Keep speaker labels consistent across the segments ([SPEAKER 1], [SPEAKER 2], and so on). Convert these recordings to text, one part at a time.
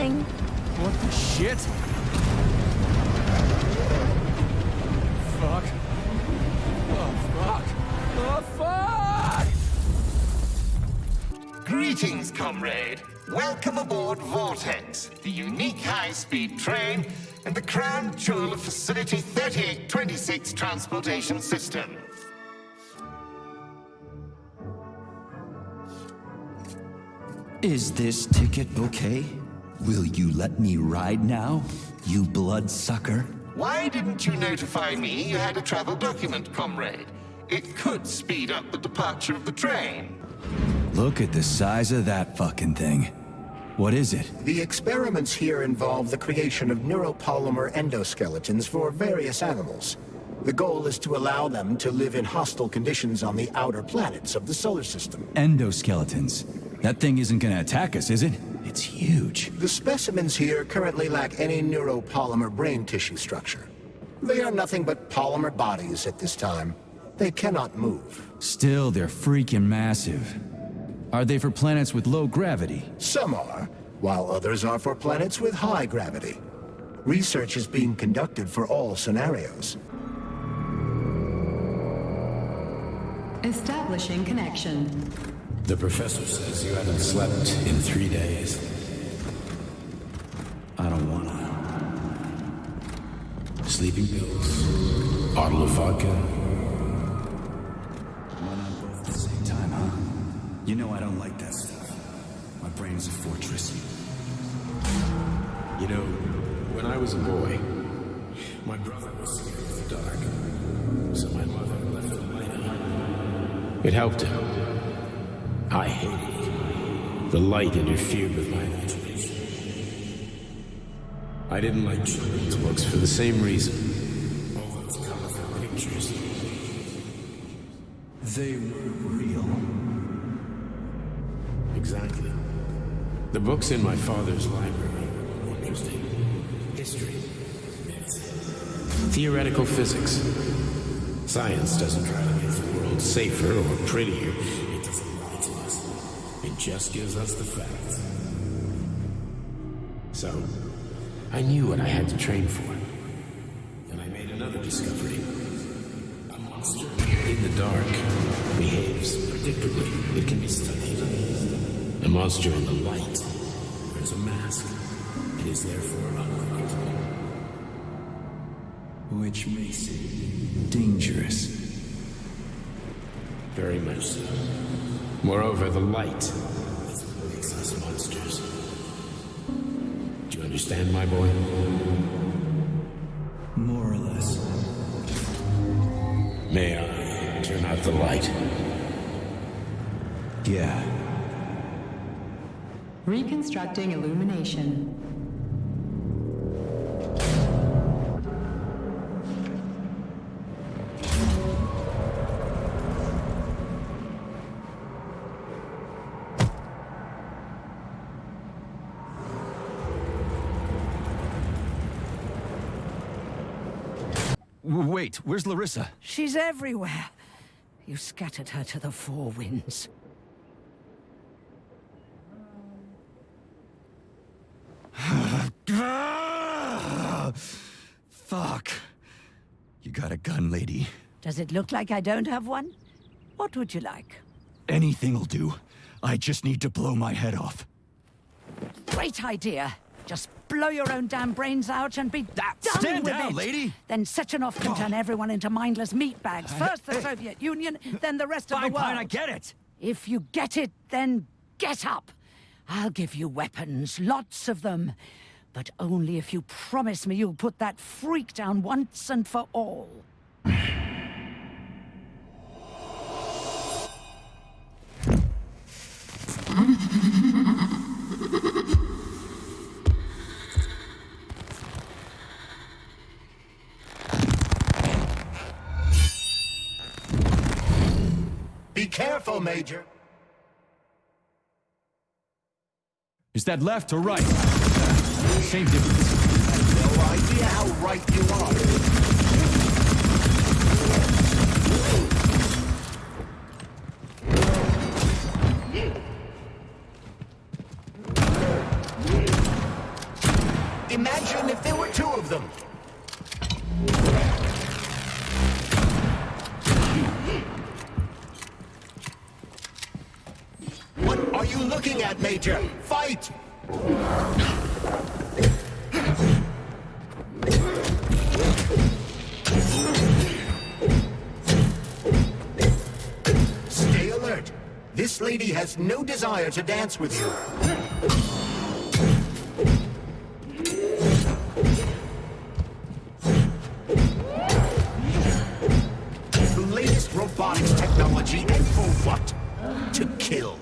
[SPEAKER 1] falling.
[SPEAKER 2] What the shit? Fuck. Oh, fuck. Oh, fuck!
[SPEAKER 3] Greetings, comrade. Welcome aboard Vortex, the unique high-speed train and the crown jewel of Facility 3826 Transportation System.
[SPEAKER 4] Is this ticket okay? Will you let me ride now, you bloodsucker?
[SPEAKER 3] Why didn't you notify me you had a travel document, comrade? It could speed up the departure of the train.
[SPEAKER 4] Look at the size of that fucking thing. What is it?
[SPEAKER 5] The experiments here involve the creation of neuropolymer endoskeletons for various animals. The goal is to allow them to live in hostile conditions on the outer planets of the solar system.
[SPEAKER 4] Endoskeletons. That thing isn't gonna attack us, is it? It's huge.
[SPEAKER 5] The specimens here currently lack any neuropolymer brain tissue structure. They are nothing but polymer bodies at this time. They cannot move.
[SPEAKER 4] Still, they're freaking massive. Are they for planets with low gravity?
[SPEAKER 5] Some are, while others are for planets with high gravity. Research is being conducted for all scenarios.
[SPEAKER 6] Establishing connection.
[SPEAKER 7] The professor says you haven't slept in three days. I don't wanna. Sleeping pills, bottle of vodka.
[SPEAKER 4] Why not both at the same time, huh? You know I don't like that stuff. My brain is a fortress.
[SPEAKER 7] You know, when I was a boy, my brother was scared of the dark, so my mother left the light on. It helped him. I hated it. The light interfered with my imagination. I didn't like children's books for the same reason. All those colorful pictures.
[SPEAKER 4] They were real.
[SPEAKER 7] Exactly. The books in my father's library were interesting. History, theoretical physics. Science doesn't try to make the world safer or prettier. Just gives us the facts. So, I knew what I had to train for. And I made another discovery. A monster in the dark behaves predictably. It can be studied. A monster in the light wears a mask. It is therefore unpredictable.
[SPEAKER 4] Which makes it dangerous.
[SPEAKER 7] Very much so. Moreover, the light makes us monsters. Do you understand, my boy?
[SPEAKER 4] More or less.
[SPEAKER 7] May I turn out the light?
[SPEAKER 4] Yeah.
[SPEAKER 6] Reconstructing illumination.
[SPEAKER 2] Wait, where's Larissa?
[SPEAKER 1] She's everywhere. You scattered her to the four winds.
[SPEAKER 4] Fuck. You got a gun, lady.
[SPEAKER 1] Does it look like I don't have one? What would you like?
[SPEAKER 4] Anything'll do. I just need to blow my head off.
[SPEAKER 1] Great idea. Just blow your own damn brains out and be done
[SPEAKER 4] stand
[SPEAKER 1] with
[SPEAKER 4] down,
[SPEAKER 1] it.
[SPEAKER 4] lady.
[SPEAKER 1] Then Sechenov can turn everyone into mindless meat bags. First the Soviet Union, then the rest of the world.
[SPEAKER 4] fine, I get it.
[SPEAKER 1] If you get it, then get up. I'll give you weapons, lots of them. But only if you promise me you'll put that freak down once and for all.
[SPEAKER 5] careful, Major.
[SPEAKER 4] Is that left or right? Same difference.
[SPEAKER 5] I have no idea how right you are. Imagine if there were two of them. At, Major? Fight! Stay alert. This lady has no desire to dance with you. The latest robotics technology, and for what? To kill.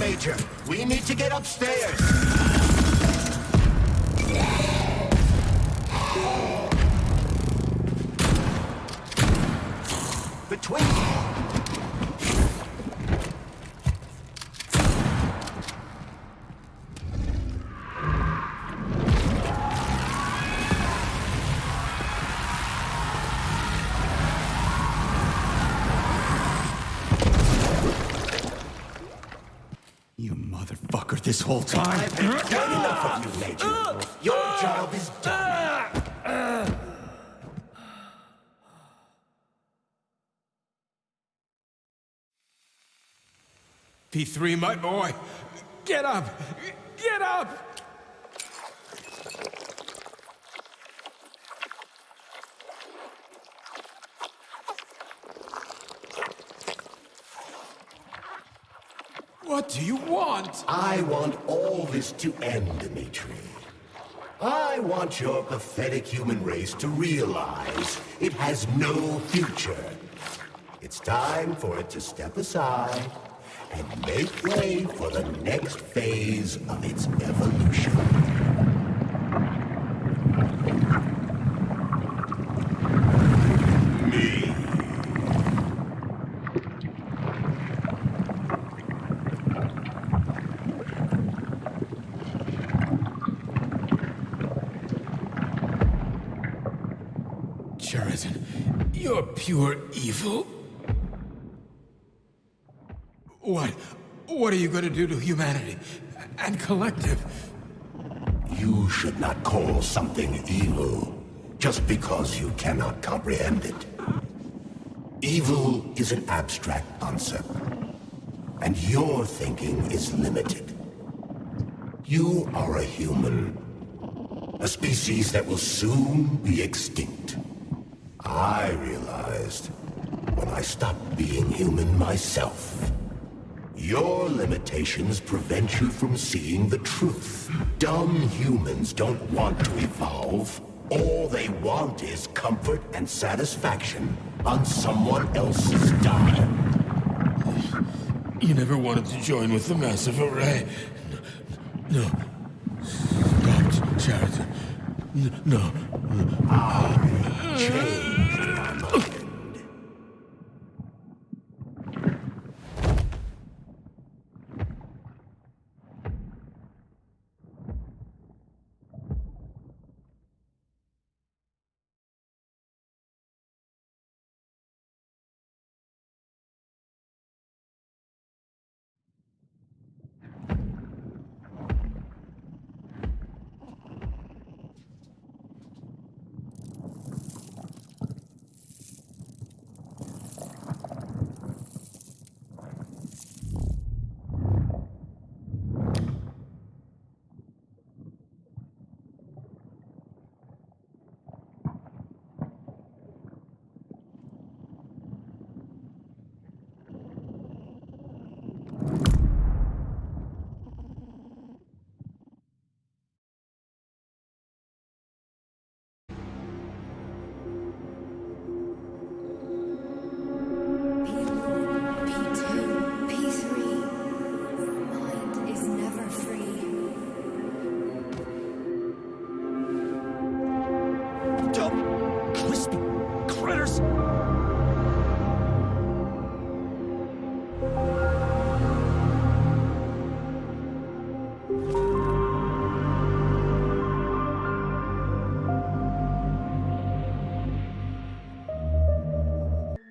[SPEAKER 5] Major. We need to get upstairs.
[SPEAKER 4] This whole time?
[SPEAKER 5] I've had quite enough of you, Major. Your job is done.
[SPEAKER 7] P3, my boy! Get up! Get up! What do you want?
[SPEAKER 5] I want all this to end, Dimitri. I want your pathetic human race to realize it has no future. It's time for it to step aside and make way for the next phase of its evolution.
[SPEAKER 7] Sheridan, you're pure evil. What? What are you going to do to humanity and collective?
[SPEAKER 5] You should not call something evil just because you cannot comprehend it. Evil is an abstract concept, and your thinking is limited. You are a human, a species that will soon be extinct. I realized when I stopped being human myself. Your limitations prevent you from seeing the truth. Dumb humans don't want to evolve. All they want is comfort and satisfaction on someone else's dime.
[SPEAKER 7] You never wanted to join with the massive array. No. no. Stop, Sheridan. No.
[SPEAKER 5] My mind.
[SPEAKER 2] Ah,